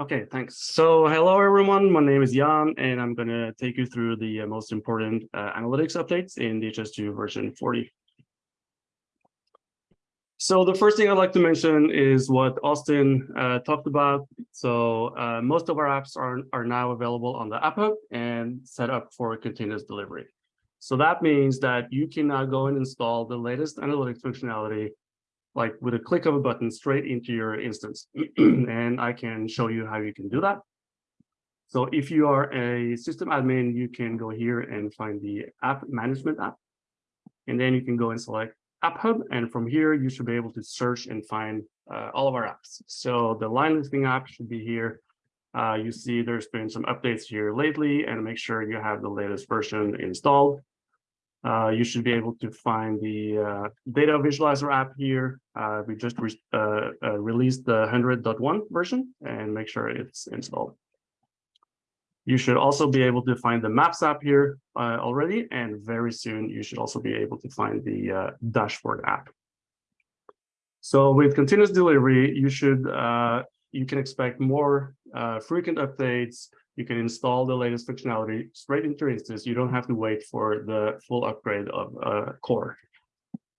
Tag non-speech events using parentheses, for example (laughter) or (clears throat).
Okay, thanks. So hello, everyone. My name is Jan, and I'm going to take you through the uh, most important uh, analytics updates in DHIS2 version 40. So the first thing I'd like to mention is what Austin uh, talked about. So uh, most of our apps are, are now available on the App Hub and set up for continuous delivery. So that means that you can now go and install the latest analytics functionality like with a click of a button straight into your instance. (clears throat) and I can show you how you can do that. So if you are a system admin, you can go here and find the app management app. And then you can go and select App Hub. And from here, you should be able to search and find uh, all of our apps. So the line listing app should be here. Uh, you see there's been some updates here lately and make sure you have the latest version installed. Uh, you should be able to find the uh, data visualizer app here. Uh, we just re uh, uh, released the 100.1 version and make sure it's installed. You should also be able to find the Maps app here uh, already, and very soon you should also be able to find the dashboard app. So with continuous delivery, you should you can expect more frequent updates, you can install the latest functionality straight into your instance. You don't have to wait for the full upgrade of uh, core.